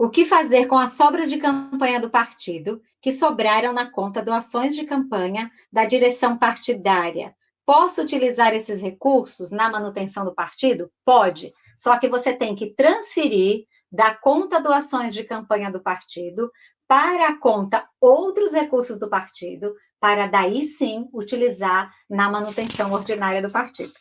O que fazer com as sobras de campanha do partido que sobraram na conta doações de campanha da direção partidária? Posso utilizar esses recursos na manutenção do partido? Pode. Só que você tem que transferir da conta doações de campanha do partido para a conta outros recursos do partido, para daí sim utilizar na manutenção ordinária do partido.